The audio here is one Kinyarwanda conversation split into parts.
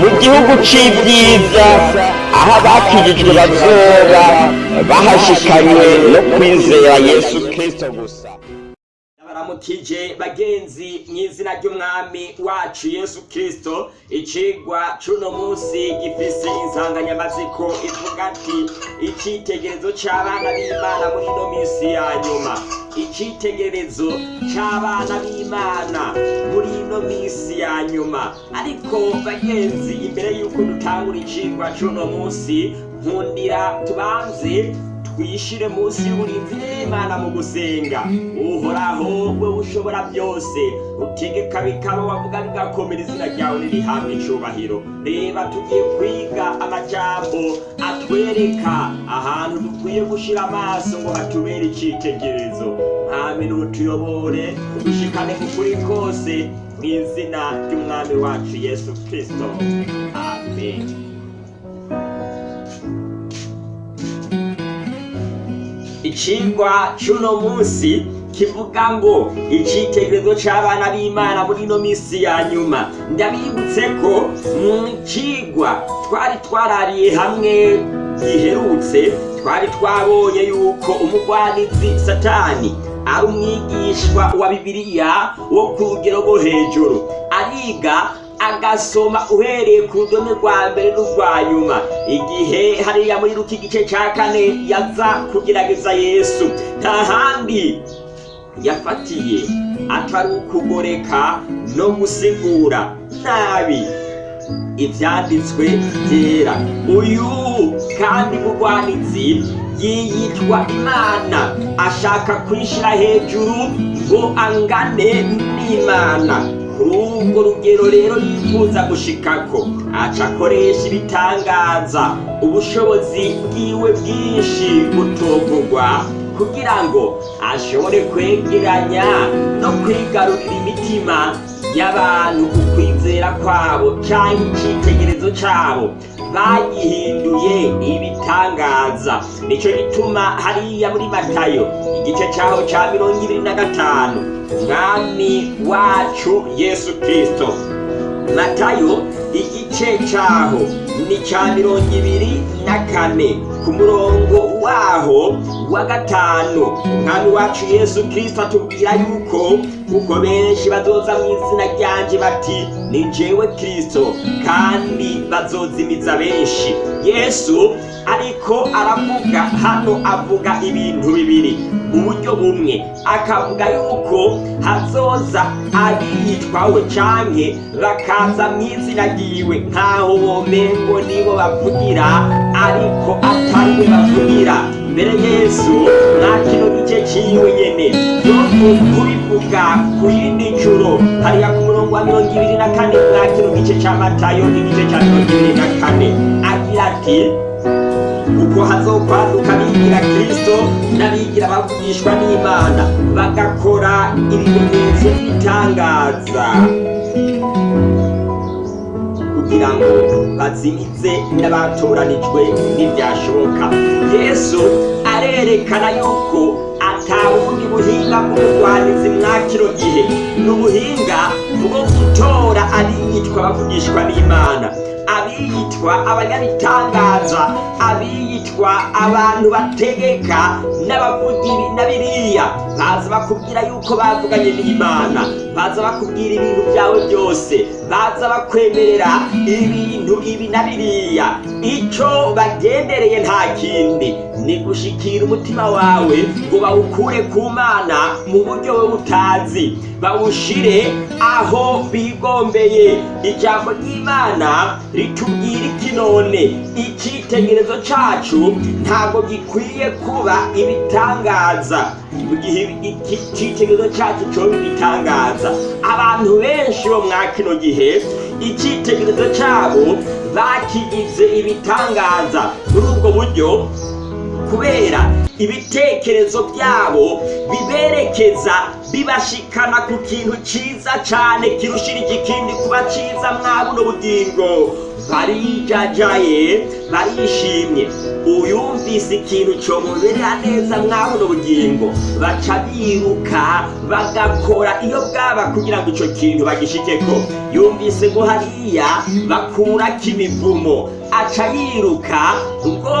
mu gihugu cy'ibyiza aho abakijijwe bazora bahashikanywe no kwizera yesu kirisito gusa tije bagenzi mu izina ry'umwami wacu yesu kirisito ikigwa cy'uno munsi gifise insanganyamatsiko ivuga ati icyitegererezo cy'abana b'imana muri ino minsi ya nyuma icyitegererezo cy'abana b'imana muri ino minsi ya nyuma ariko bagenzi imbere y'uko dutangura ikigwa cy'uno munsi nkundira tubanze uyishire munsi y'uburinzi imana mu gusenga uhoraho we ushobora byose utegeka bikaba wavuga bigakomera izina ryawe ririhabwa icubahiro reba tugiye kwiga amajambo atwereka ahantu dukwiye gushyira amaso ngo hatubere icyitegerezo ntamene ubutuyobore dushikane ku kuri kose mu izina ry'umwami wacu yesu kirisito amen icigwa c'uno munsi kivuga ngo icitegerezo cy’abana b'imana muri ino minsi ya nyuma ndabibutse ko mu cigwa twari twarariye hamwe giherutse twari twabonye yuko umugwanizi satani ari umwigishwa wa bibiliya wo ku rugero rwo hejuru ariga agasoma uhereye ku rudome rwa mbere n'urwa nyuma igihe hariya muri ruki igice cya kane yaza kugerageza yesu nta handi yafatiye atari ukugoreka no gusigura nabi ibyanditswe byera uyu kandi mugwanitsi yiyitwa imana ashaka kwishyira hejuru ngo angane n'imana kuri ubwo rugero rero yifuza gushikako aca ibitangaza ubushobozi bwiwe bwinshi butogurwa kugira ngo ashobore kwegeranya no kwigarurira imitima y'abantu ku kwizera kwabo cyangwa icyitegererezo cyabo bayihinduye ibitangaza nicyo gituma hariya muri matayo igice cyaho cya mirongo ibiri na gatanu mwami wacu yesu kirisito matayo igice cyaho ni cya mirongo ibiri na kane ku murongo waho wa gatanu umwami wacu yesu kirisito atubwira yuko kuko benshi bazoza mu izina ryanjye bati ni jewe kirisito kandi bazozimiza benshi yesu ariko aravuga hano avuga ibintu bibiri uburyo bumwe akavuga yuko hazoza abitwawe cyane bakaza mu izina ryiwe nkaho womengo nibo bavugira ariko atariwe bavugira mbere yesu nta gice ciwe nyene yo kurivuga ku yindi juro hariya ku murongo wa mirongo ibiri na kane mwa kino gice ca matayo n'igice ca mirongo ibiri na kane agira ati kuko hazokwaduka bigira kristo n'abigira bavugishwa n'imana bagakora ibimenyetso by'ibitangaza kugira ngo bazimize n'abatoranijwe ntibyashoboka yesu arerekana yuko atawundi buhinga bw'ubugwanizi mwa kino gihe ni ubuhinga bwo gutora abiyitwa abavugishwa n'imana abiyitwa abanyabitangaza abiyitwa abantu bategeka na biriya, baza bakubwira yuko bavuganye n'imana baza bakubwira ibintu byawe byose baza bakwemerera ibintu ibi na biriya icyo bagendereye nta kindi ni gushikira umutima wawe ngo bawukure ku mana mu buryo wowe utazi bawushire aho bigombeye ijambo ry'imana ritubwira iki icyitegerezo cyacu ntabwo gikwiye kuba ibitangaza mu gihe icyitegererezo cyacu cyo ibitangaza kibanza abantu benshi bo mwa kino gihe icyitegererezo cyabo bakigize ibitangaza muri ubwo buryo kubera ibitekerezo byabo biberekeza bibashikana ku kintu cyiza cyane kirushira igikindi kuba cyiza mwabuno bugingo barijajaye barishimye uyumvise ikintu cyomuberera neza mwabo bugingo baca biruka bagakora iyo bwaba kugira ngo icyo kintu bagishike ko yumvise ngo hariya bakura kimivumo aca yiruka ubwo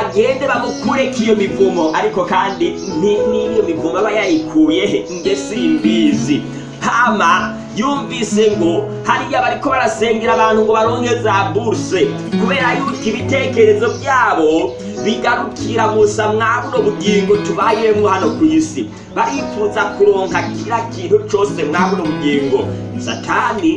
agende bamukureko iyo mivumo ariko kandi niyo mivumo aba yayikuye he nge simbizi hama yumvise ngo hariya bariko barasengera abantu ngo baronke za buruse kubera yuko ibitekerezo byabo bigarukira gusa mwabuno bugingo tubayemo hano ku isi barifuza kuronka kira kintu cyose mwabuno bugingo satani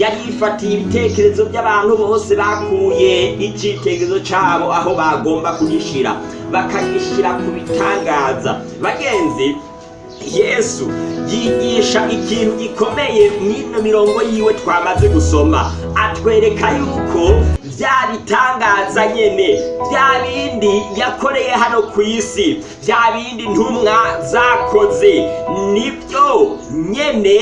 yari ibitekerezo by'abantu bose bakuye icyitegerezo cyabo aho bagomba kugishira bakagishyira ku bitangaza bagenzi yesu yigisha ikintu gikomeye mw'ino mirongo yiwe twamaze gusoma atwereka yuko bya bitangaza nyene bya bindi yakoreye hano ku isi bya bindi ntumwa zakoze nibyo nyene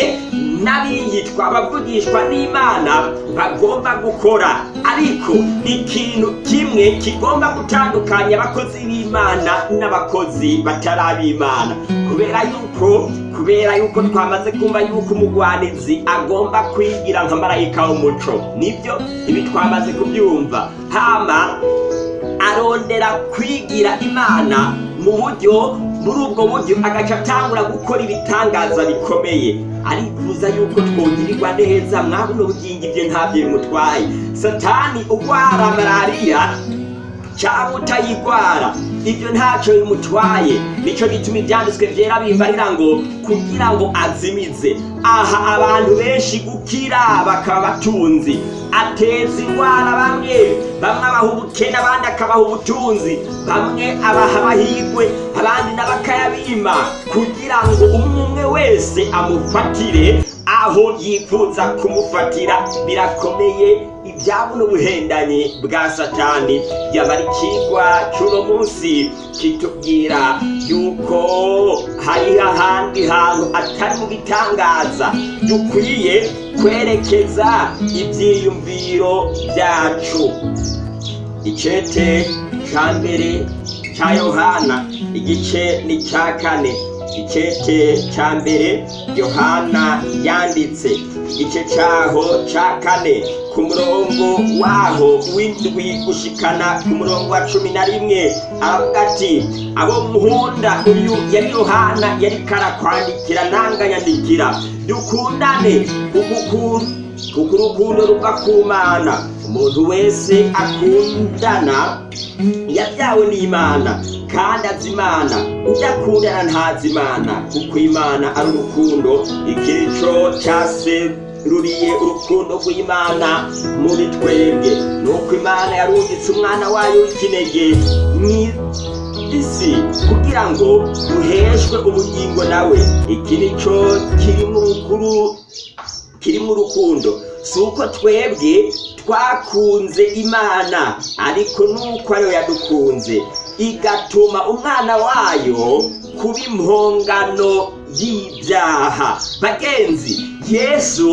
n'abiyitwa abavugishwa n'imana bagomba gukora ariko ikintu kimwe kigomba gutandukanya abakozi b'imana n'abakozi batarabimana kubera yuko kubera yuko twamaze kumva yuko umugwanizi agomba kwigira nka marayika w'umuco nibyo ibi twamaze kubyumva hama arondera kwigira imana mu buryo muri ubwo buryo agaca atangura gukora ibitangaza bikomeye arikuza yuko twongererwa neza mwabuno bugingo ibyo ntabyo bimutwaye satani urwara malariya cyangwa utayirwara ibyo ntacyo bimutwaye nicyo bituma ibyanditswe byera bibarira ngo kugira ngo azimize aha abantu benshi gukira bakaba batunzi ateza indwara bamwe bamwe abaha ubukene abandi akabaha ubutunzi bamwe abaha amahirwe abandi n'abakayabima kugira ngo umwe wese amufatire aho yifuza kumufatira birakomeye ibyaba n'ubuhendanye bwa satani yaba ari ikigwa cy'uno munsi kitubwira yuko hari ahandi hantu atari mu bitangaza dukwiye kwerekeza ibyiyumviro byacu icete cya mbere cya yohana igice ni cya kane igice cya mbere yohana yanditse igice cyaho cya kane ku murongo waho w'indwi gushikana ku murongo wa cumi na rimwe aravuga ati abo muhunda uyu yari yohana yari karakwandikira ntanganyandikira dukundane ugukunda kuko urukundo rugakumana umuntu wese akundana yabyawe n'imana kandi azi imana udakundana ntazi imana kuko imana ari urukundo ikico cya se ruriye urukundo rw'imana muri twebwe nuko imana yarungitse umwana wayo w'ikinege isi kugira ngo duheshwe ubugingo nawe iki ni kiri mu rukuru kirimo urukundo si uko twebwe twakunze imana ariko nuko ariyo yadukunze igatuma umwana wayo kuba impongano y'ibyaha bagenzi yesu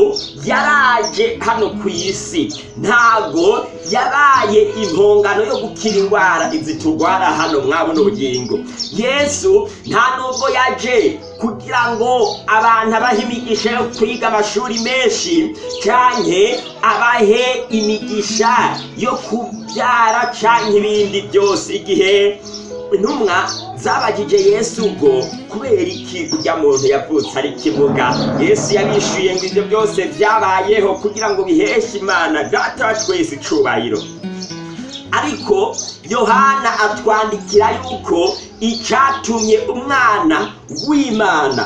yaraje hano ku isi ntago yabaye impongano yo gukira indwara izi turwara hano mwabona ubugingo yesu nta nubwo yaje kugira ngo abantu abahe imigisha yo kwiga amashuri menshi cyane abahe imigisha yo kubyara cyane ibindi byose igihe intumwa zabagije yesu ubwo kubera iki kujya muntu yavutse ari kivuga yesu yabishyuye ngo ibyo byose byabayeho kugira ngo biheshe imana data icubahiro ariko yohana atwandikira yuko icyatumye umwana w'imana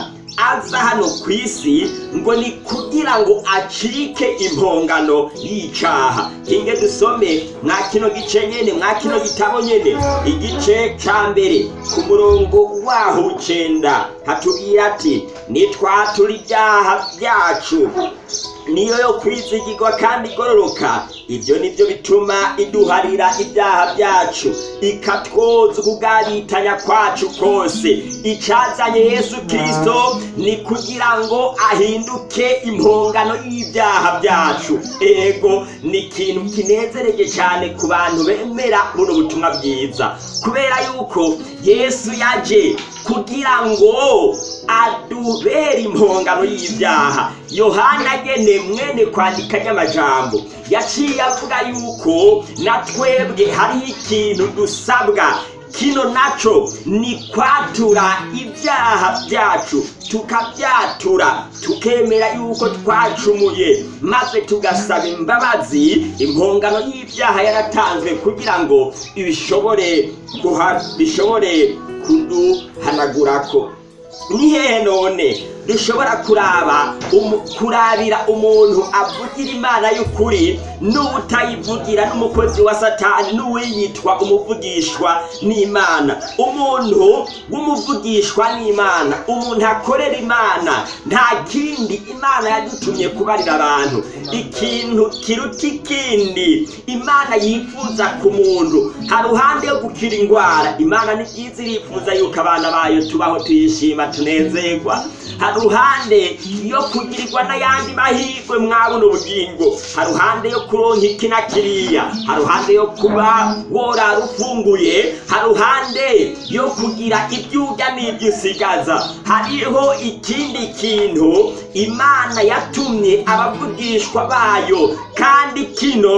aza hano ku isi ngo ni kugira ngo acike impongano y'icyaha tinge dusome mwa kino gice nyine mwa kino gitabo nyine igice cya mbere ku murongo waho ucenda hatubwira ati nitwatura ibyaha byacu niyo yo kwizigirwa kandi igororoka ibyo ni nibyo bituma iduharira ibyaha byacu ikatwoza ukubwaritanya kwacu kose icyazanye yesu kirisito ni kugira ngo ahinduke impongano y'ibyaha byacu ego ni ikintu kinezereje cyane ku bantu bemera buno butumwa bwiza kubera yuko yesu yaje kugira ngo adubere impongano y'ibyaha yohana agenewe mwene kwandika nyamajambo yaciye avuga yuko natwebwe hari ikintu dusabwa kino nacyo ni kwatura ibyaha byacu tukabyatura tukemera yuko twacumuye maze tugasaba imbabazi impongano y'ibyaha yaratanzwe kugira ngo bishobore bishobore kuduhanagura ko. hehe none rishobora kuraba kurabira umuntu avugira imana y'ukuri n'ubutayivugira n'umukozi wa satani n'uwiyitwa umuvugishwa n'imana umuntu w'umuvugishwa n'imana umuntu akorera imana nta kindi imana yadutumye kubarira abantu ikintu kiruta ikindi imana yifuza ku muntu hari uruhande yo gukira indwara imana ni byiza irifuza yuko abana bayo tubaho tuyishima tunezerwa hari uruhande yo kugirwa n'ayandi mahirwe mwabona ubugingo hari uruhande yo kuronka iki kiriya haruhande yo kuba rufunguye haruhande yo kugira ibyo urya usigaza hariho ikindi kintu imana yatumye abavugishwa bayo kandi kino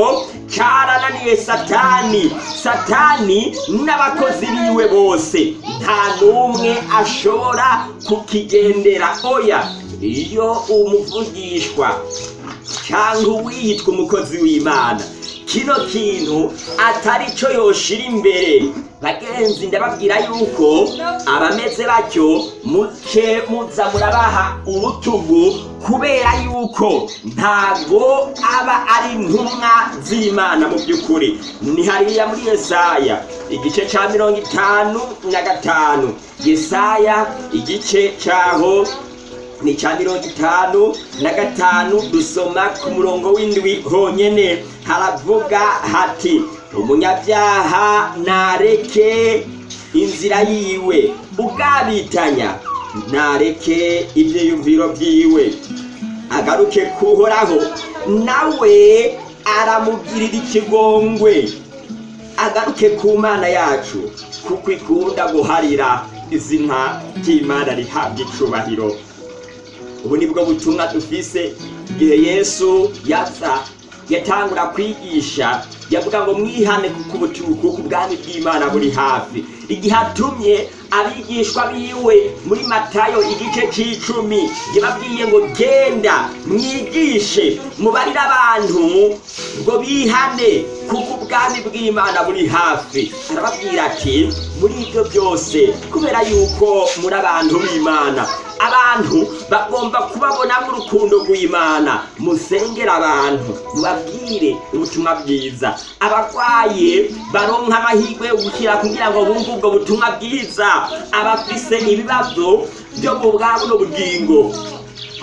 cyarananiye satani satani n'abakozi biwe bose nta n'umwe ashobora kukigendera oya iyo umuvugishwa cyangwa uwitwa umukozi w'imana kino kintu atari cyo yoshira imbere bagenzi ndababwira yuko abameze batyo muke muza murabaha urutugu kubera yuko ntabwo aba ari intumwa z'imana mu by'ukuri ni hariya muri yesaya igice cya mirongo itanu na gatanu yesaya igice cyaho ni icya mirongo itanu na gatanu dusoma ku murongo w'indwi honyine haravuga hati umunyabyaha nareke inzira yiwe ubwabitanya nareke ibyiyumviro byiwe agaruke kuhoraho nawe aramugirira ikigongwe agaruke ku mana yacu kuko ikunda guharira izina ry'imana rihabwa icubahiro ubu ni bwo butumwa dufise igihe yesu yapfa yatangura kwigisha yavuga ngo mwihane kuko ubwami bw'imana buri hafi igihe atumye abigishwa biwe muri matayo igice cy'icumi yababwiye ngo genda mwigishe mubarire abantu ngo bihane kuko ubwami bw'imana buri hafi arababwira ati muri ibyo byose kubera yuko muri abantu b'imana abantu bagomba kubabona urukundo rw'imana musengera abantu mubabwire ubutumwa bwiza abarwaye baronka amahirwe yo gukira kugira ngo bumve ubwo butumwa bwiza abafise ibibazo byo mu bwa buno bugingo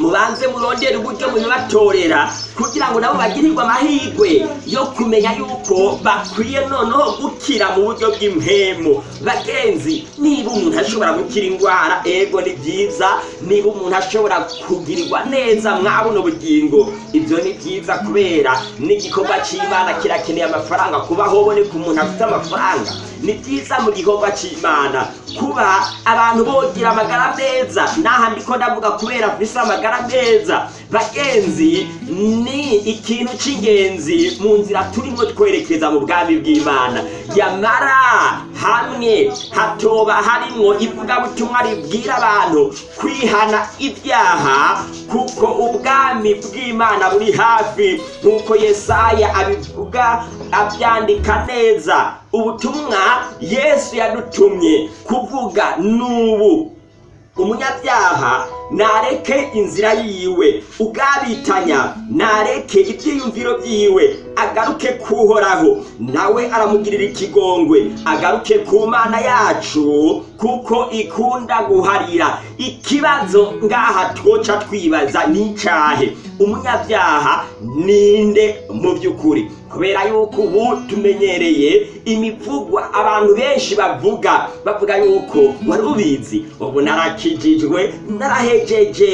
mubanze murondere uburyo mubibatorera kugira ngo nabo bagirirwe amahirwe yo kumenya yuko bakwiye noneho gukira mu buryo bw'impemu bagenzi niba umuntu ashobora gukira indwara ego ni byiza niba umuntu ashobora kugirirwa neza mwabona ubugingo ibyo ni byiza kubera n'igikorwa cy'imana kirakeneye amafaranga kuba hoboneka umuntu afite amafaranga ni byiza mu gikorwa cy'imana kuba abantu bogira amagara meza n'ahandi ko ndavuga kubera kuri amagara meza bagenzi ni ikintu cy'ingenzi mu nzira turimo twerekeza mu bwami bw'imana Yamara hamwe hatoba harimo ivugabutumwa ribwira abantu kwihana ibyaha kuko ubwami bw'imana buri hafi nk'uko yesaya abivuga abyandika neza ubutumwa yesu yadutumye kuvuga n'ubu umunyabyaha nareke inzira yiwe ugabitanya, nareke ibyiyumviro byiwe agaruke kuhoraho nawe aramugirira ikigongwe agaruke ku mana yacu kuko ikunda guharira ikibazo ngaha twoca twibaza n'icyahe umunyabyaha ninde mu by'ukuri kubera yuko ubu tumenyereye imivugwa abantu benshi bavuga bavuga yuko wari ubizi ubu narakijijwe narahejeje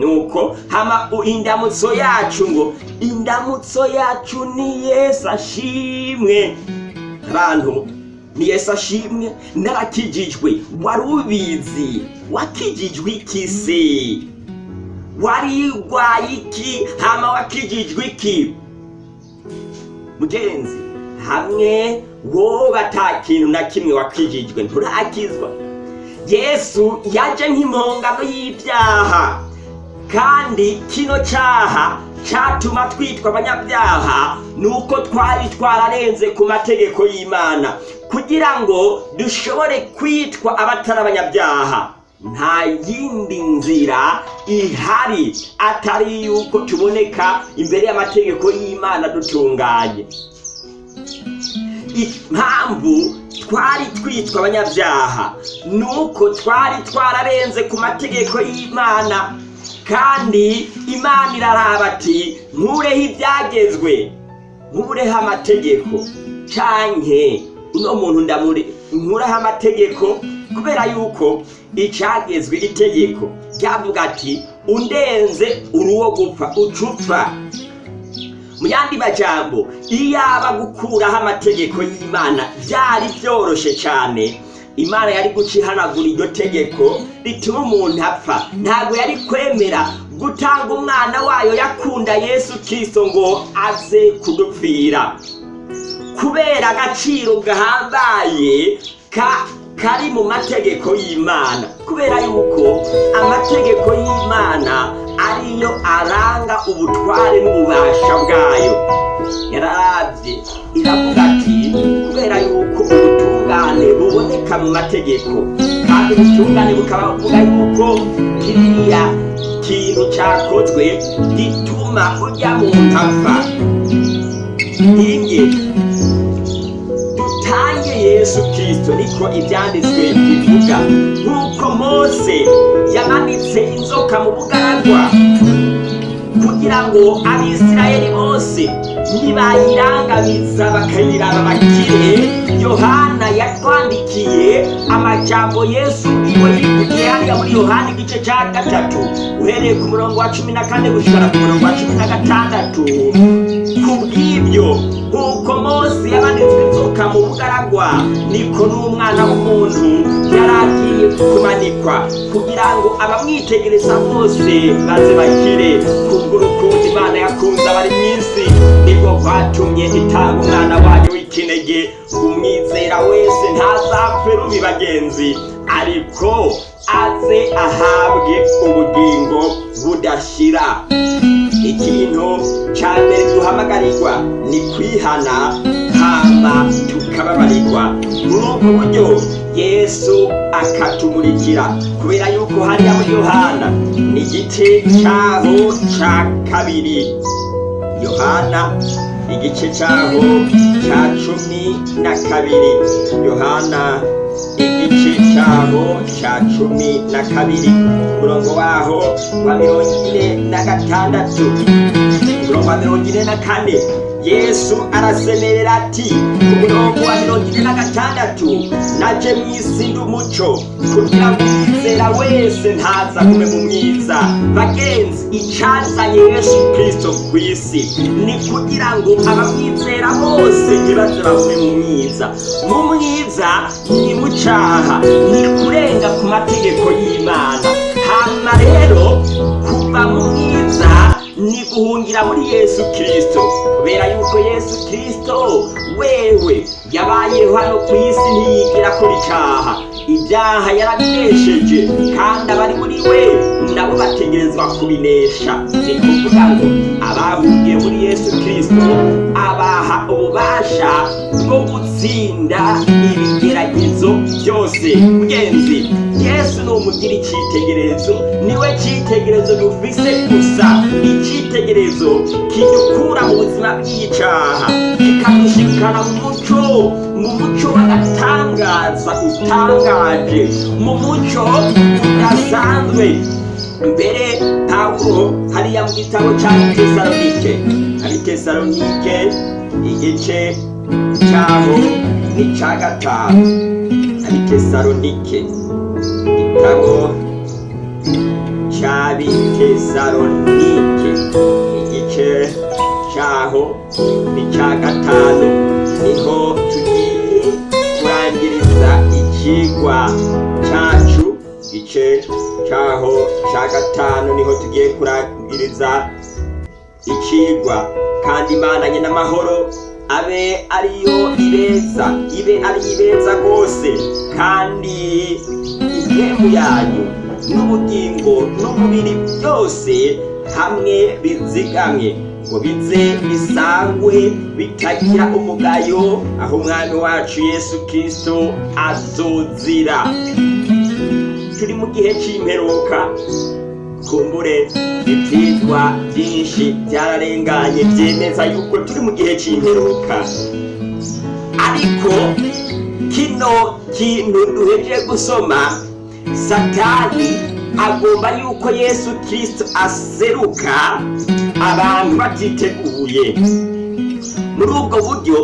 nuko hama indamutso yacu ngo indamutso yacu ni yesu ashimwe abantu ni yesu ashimwe narakijijwe wari ubizi wakijijwe iki se wari iki hama wakijijwe iki mugenzi hamwe wowe kintu na kimwe wakwijijwe nturakizwa yesu yaje nk'impongano y'ibyaha kandi kino cyaha cyatuma twitwa abanyabyaha ni uko twari twararenze ku mategeko y'imana kugira ngo dushobore kwitwa abatari abanyabyaha nta yindi nzira ihari atari yuko tuboneka imbere y'amategeko y'imana dutunganye impamvu twari twitwa abanyabyaha Nuko twari twararenze ku mategeko y'imana kandi imana iraraba ati nkureho ibyagezwe nkureho amategeko cyane uno muntu ndamure nkuraho amategeko kubera yuko icyagezwe itegeko ryavuga ati undenze uruwo gupfa ucupfa mu yandi majyambo iyaba gukuraho amategeko y'imana byari byoroshye cyane imana yari guca ihanagura iryo tegeko rituma umuntu apfa ntabwo yari kwemera gutanga umwana wayo yakunda yesu kiso ngo aze kudupfira kubera agaciro gahambaye ka kari mu mategeko y'imana kubera yuko amategeko y'imana ariyo aranga ubutware n'ububasha bwayo yararabye iravuga ati kubera yuko ubutungane buboneka mu mategeko kandi ubutungane bukaba buvuga yuko kiriya kintu cyakozwe gituma ujya mu ntapfa ntinge yesu kirisito niko ibyanditswe bivuga nk'uko mose yamanitse inzoka mu bugaragwa kugira ngo abisirayeli bose ntibayirangabiza bakayiraba bakire yohana yatwandikiye amajambo yesu iwe yikugiye hariya muri yohana igice cya gatatu uhereye ku murongo wa cumi na kane gushyira ku murongo wa cumi na gatandatu ku bw'ibyo nk'uko mose yabanitswe gusohoka mu bugaragwa niko n'umwana w'umuntu yari agiye kumanikwa kugira ngo abamwitegereza bose baze bakire kubw'urukundo imana yakunze abari mu isi nibwo bwatumye itanga umwana wayo w'ikinege umwizera wese ntazapfe rubi bagenzi ariko aze ahabwe ubugingo budashyira ikintu cya mbere duhamagarirwa ni kwihana tukaba tukababarirwa muri ubwo buryo yesu akatumurikira kubera yuko hariya muri yohana ni igice cyaho cya kabiri yohana igice cyaho cya cumi na kabiri yohana igice cyaho cya cumi na kabiri umurongo waho wa mirongo ine na gatandatu umurongo wa mirongo ine na kane yesu arasemerera ati ku murongo wa mirongo ine na gatandatu naje mwisi ndi umuco kugira ngo umwizera wese ntaza kube mu mwiza bagenzi icyazanye yesu kirisito ku isi ni kugira ngo abamwizera bose ntibaze babe mu mwiza mu mwiza ni mu cyaha ni kurenga ku mategeko y'imana hanyuma rero ni guhungira muri yesu kirisito kubera yuko yesu Kristo wewe yabayeho hano ku isi ntiyigira kuri cyaha ibyaha yarabinesheje kandi abari muri we nabo bategerezwa kubinesha ni kuvuga ngo abahungiye muri yesu Kristo abaha ububasha bwo gutsinda ibigeragezo byose mugenzi yesu ni umugira icyitegererezo niwe cyitegererezo dufise gusa ni icyitegererezo kidukura mu buzima bw'icyaha kikadushikana mu muco mu muco w'agatangaza utangaje mu muco udasanzwe mbere pawulo hariya mu gitabo cya tesalonike ari tesalonike igice cyaho n'icya gatanu ari tesalonike ko cy'abitesalonike igice cyaho ni cya gatanu niho tugiye kurangiriza ikigwa cyacu igice cyaho cya gatanu niho tugiye kurangiriza ikigwa kandi imana nyina abe ariyo ibeza ibe ari ibeza rwose kandi intemu yanyu n'ubugingo n'umubiri byose hamwe bizigamye ngo bize bisangwe bitagira umugayo aho umwami wacu yesu kirisito azuzira turi mu gihe cy'imperuka tumbure ibyitwa byinshi byararenganye byemeza yuko turi mu gihe cy'imperuka ariko kino kintu duheje gusoma satani agomba yuko yesu kirisito aseruka abantu batiteguye muri ubwo buryo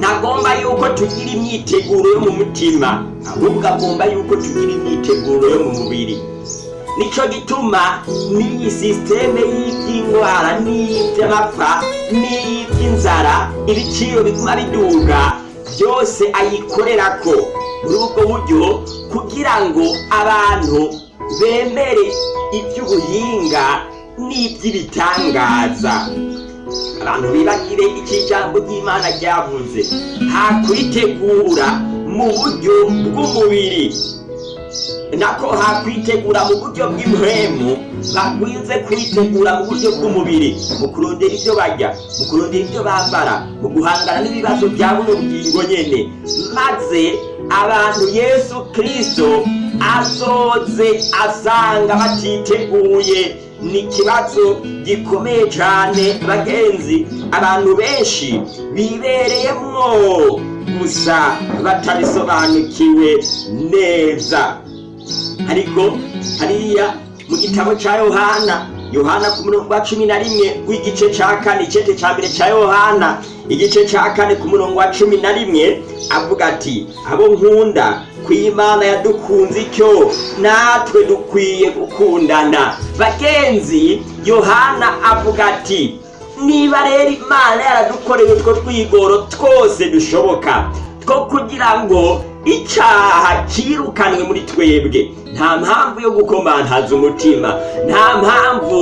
ntagomba yuko tugira imyiteguro yo mu mutima ahubwo agomba yuko tugira imyiteguro yo mu mubiri nicyo gituma n'iyi sisiteme y'iby'indwara n'iby'amapfa n'iby'inzara ibiciro biguma biduga byose ayikorera ko muri ubwo buryo kugira ngo abantu bemere iby'ubuhinga n'iby'ibitangaza abantu bibagire iki jambo ry'imana ryavuze nta kuritegura mu buryo bw'umubiri nakwitegura mu buryo bw'impuhemu bakunze kwitegura mu buryo bw'umubiri mu kurondera ibyo bajya mu kurondera ibyo bambara mu guhangana n'ibibazo bya buno bugingo nyine maze abantu yesu kirisito asoze asanga batiteguye ni ikibazo gikomeye cyane bagenzi abantu benshi bibereyemo gusa batabisobanukiwe neza ariko hariya mu gitabo cya yohana yohana ku murongo wa cumi na rimwe w'igice cya kane icyete cya mbere cya yohana igice cya kane ku murongo wa cumi na rimwe avuga ati abo nkunda ku imana yadukunze icyo natwe dukwiye gukundana bagenzi yohana avuga ati niba rero imana yaradukoreye utwo twigoro twose dushoboka two kugira ngo icyaha cyirukanwe muri twebwe nta mpamvu yo gukomantaza umutima nta mpamvu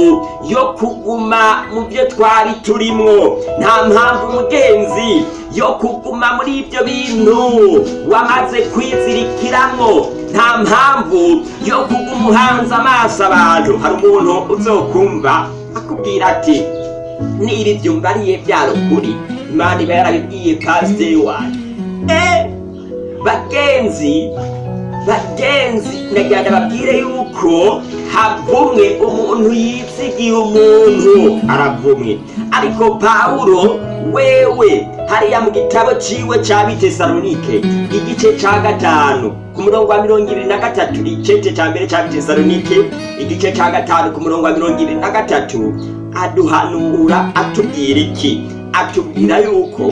yo kuguma mu byo twari turimo nta mpamvu mugenzi yo kuguma muri ibyo bintu wamaze kwizirikiramo nta mpamvu yo kuguma uhanze amaso abantu hari umuntu uzokumva akubwira ati niba ibyo mbariye byari ukuri imana iba yarabibwiye pasiteri wanyu eee bagenzi bagenzi ndagenda babwire yuko havumwe umuntu yitsigiye umuntu aravumwe ariko pawulo wewe hariya mu gitabo ciwe ca bitesalonike igice ca gatanu ku murongo wa mirongo ibiri na gatatu icete ca mbere ca bitesalonike igice ca gatanu ku murongo wa mirongo ibiri na gatatu aduhanura atubwira iki atubwira yuko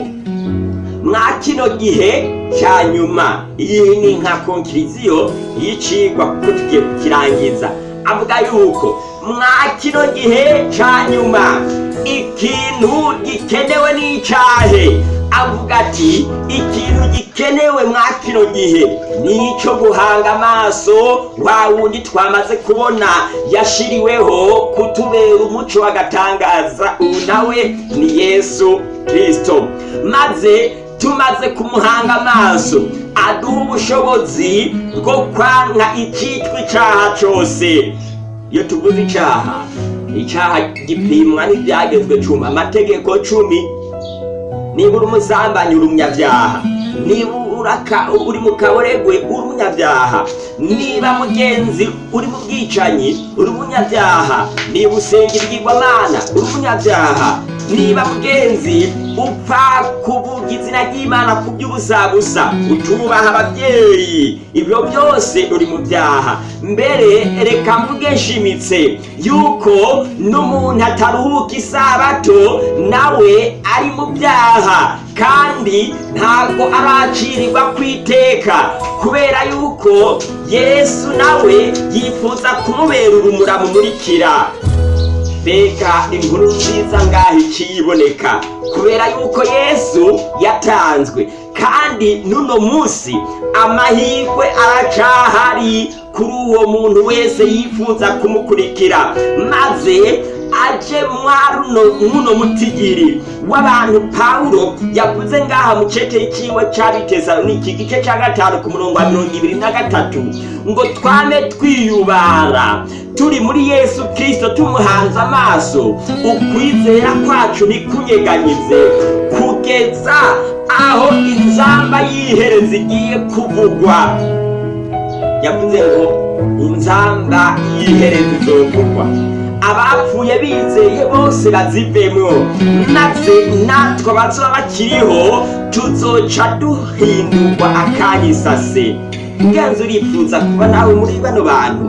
mwa kino gihe cya nyuma iyi ni nka konkiriziyo y'icigwa kuko tugiye kukirangiza avuga yuko mwa kino gihe cya nyuma ikintu gikenewe n'icyahe avuga ati ikintu Kenewe mwa gihe n’icyo icyo guhanga amaso wa wundi twamaze kubona yashiriweho kutubera umuco agatangaza ubu nawe ni yesu kirisito maze tumaze kumuhanga amaso aduha ubushobozi bwo kwanga icyitwa icyaha cyose iyo tuvuze icyaha icyaha gipimwa n'ibyagezwe cumi amategeko cumi niba uri umusambanyi uri umunyabyaha niba uri mu kaburegwe uri umunyabyaha niba mugenzi uri mu bwicanyi uri umunyabyaha niba usenga ibigirwamana uri umunyabyaha niba mugenzi upfa kuvuga izina ry'imana ku gusa, utubaha ababyeyi ibyo byose uri mu byaha mbere reka mugeshimitse yuko n'umuntu ataruhuka isabato nawe ari mu byaha kandi ntabwo aracirirwa ku iteka kubera yuko yesu nawe yifuza kumubera urumura mumurikira mbega inkuru nziza ngaho ikiyiboneka kubera yuko yesu yatanzwe kandi n'uno munsi amahirwe aracahari kuri uwo muntu wese yifuza kumukurikira maze aje mwaruno mutigiri w'abantu pawulo yavuze ngaha mu cece y'ikiwe cy'abitesaloniki igice cya gatanu ku murongo wa mirongo ibiri na gatatu ngo twane twiyubara turi muri yesu kirisito tumuhanze amaso ukwizera kwacu ntikunyeganyeze kugeza aho inzamba y'ihereza igiye kuvugwa yavuze ngo inzamba y'ihereza izovugwa abapfuye bizeye bose bazivemo maze natwe abazaba bakiriho tuzoca duhindurwa akanyisase ngenzi urifuza kuba nawe muri bano bantu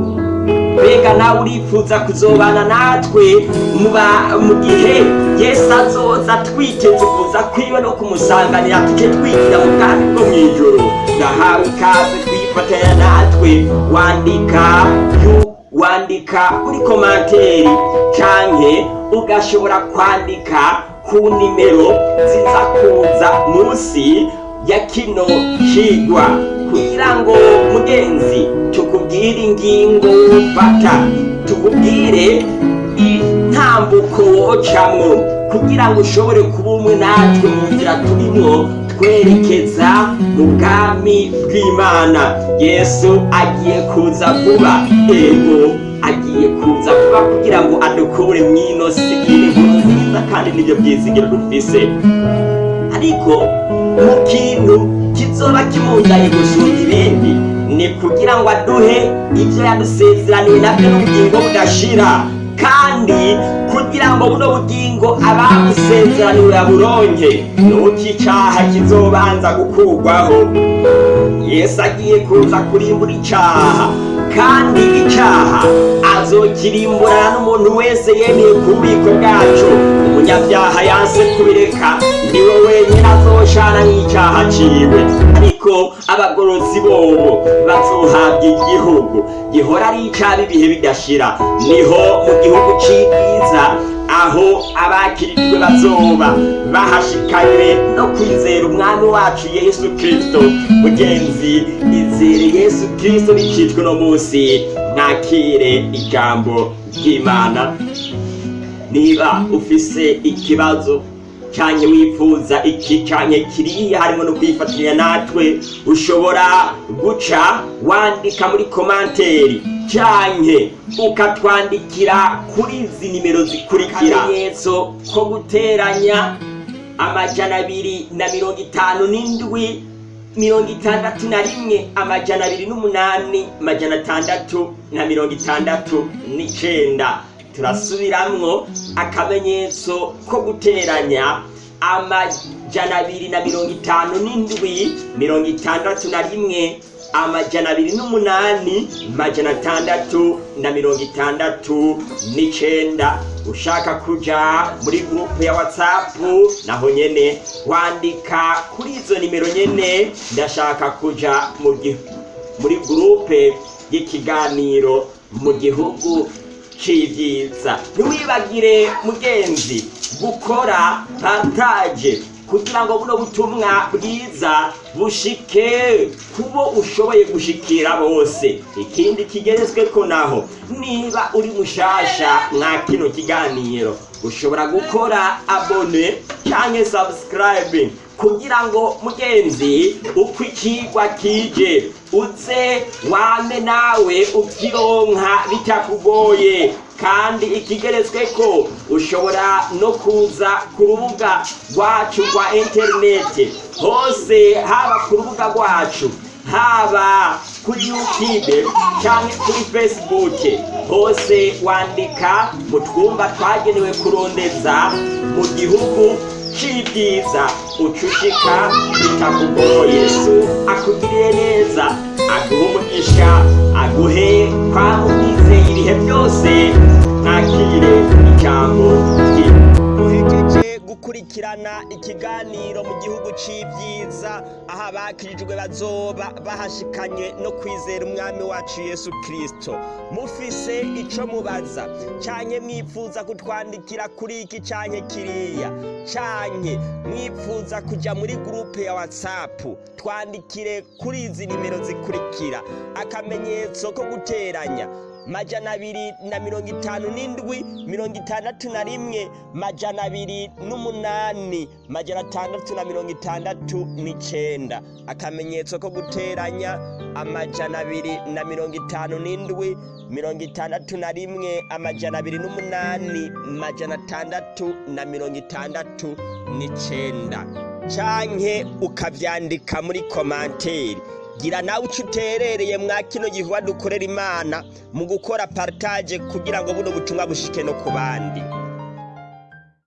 mbega nawe urifuza kuzobana natwe mu gihe yesu azoza twiteze kuza kwiwe no kumusanganira tuce twigira mu bwami bwo mu ijoro ndahawe ikaze twifatanya natwe wandika yuko wandika kuri komanteri cyane ugashobora kwandika ku nimero nziza kuza munsi ya kino kigwa kugira ngo mugenzi tukubwire ingingo ufata tukubwire intambuko wocamo kugira ngo ushobore kuba umwe natwe mu nzira turimo kutwerekeza mu bwami bw'imana yesu agiye kuza vuba yego agiye kuza vuba kugira ngo adukure mu ino si iri nziza kandi nibyo byizigiro dufise ariko mu kintu kizoba kimuzanye gusumba ibindi ni kugira ngo aduhe ibyo yadusezeraniwe nabyo n'ubugingo budashira kandi kugira ngo buno bugingo ababusezeranira buronge nuko icaha kizobanza gukurwaho yesu agiye kuza kurimbura icaha kandi icaha azokirimburana n'umuntu wese yemeye ku bubiko bwacu umunyabyaha yanse kubireka niwe wenyine azoshana nk'icyaha ciwe yuko abagororotsi bobo bazohabwa igihugu gihora ari icaba ibihe bidashira niho mu gihugu cy'ibyiza aho abakirijwe bazoba bahashikanywe no kwizera umwami wacu yesu kirisito mugenzi izere yesu kirisito bicitswe uno munsi mwakire ijambo ry'imana niba ufise ikibazo cyane wifuza iki cyane kiriya harimo no kwifatanya natwe ushobora guca wandika muri komanteri cyane ukatwandikira kuri izi nimero zikurikira akamenyetso ko guteranya amajana abiri na mirongo itanu n'indwi mirongo itandatu na rimwe amajana abiri n'umunani amajana atandatu na mirongo itandatu n'icyenda turasubiramwo mm. akamenyetso ko guteranya amajana abiri na mirongo itanu n'indwi mirongo itandatu na rimwe amajana abiri n'umunani amajana atandatu na mirongo itandatu n'icyenda ushaka kujya muri gurupe ya watsapu naho nyine wandika kuri izo nimero nyine ndashaka kujya muri gurupe y'ikiganiro mu gihugu cyibyitsa ntiwibagire mugenzi gukora partage kugira ngo buno butumwa bwiza bushike kubo ushoboye gushikira bose ikindi kigerezweko naho niba uri mushasha mwa kino kiganiro ushobora gukora abone cyangwa sabusikarayibe kugira ngo mugenzi uko kije utse wame nawe ubyironka bitakugoye kandi ikigeretswe ko ushobora no kuza ku rubuga rwacu rwa interineti hose haba ku rubuga rwacu haba kuri yutube cyangwa kuri fesibuke hose wandika mu twumba twagenewe kurondeza mu gihugu cy'ibyiza ucushika bitakugoye yesu akugiriye neza aguha umugisha aguhe kwaba ubwizeye ibihe byose ntakire ijambo gukurikirana ikiganiro mu gihugu cy'ibyiza aho abakirijwe bazoba bahashikanye no kwizera umwami wacu yesu kirisito mufise icyo mubaza cyane mwifuza kutwandikira kuri iki cyane kiriya cyane mwifuza kujya muri gurupe ya watsapu twandikire kuri izi nimero zikurikira akamenyetso ko guteranya majana abiri na mirongo itanu n'indwi mirongo itandatu na rimwe majana abiri n'umunani majana atandatu na mirongo itandatu n'icyenda akamenyetso ko guteranya amajana abiri na mirongo itanu n'indwi mirongo itandatu na rimwe amajana abiri n'umunani majana atandatu na mirongo itandatu n'icyenda canke ukabyandika muri komanteri gira nawe uco uterereye mwa kino gikorwa dukorera imana mu gukora paritaje kugira ngo buno butumwa bushike no ku bandi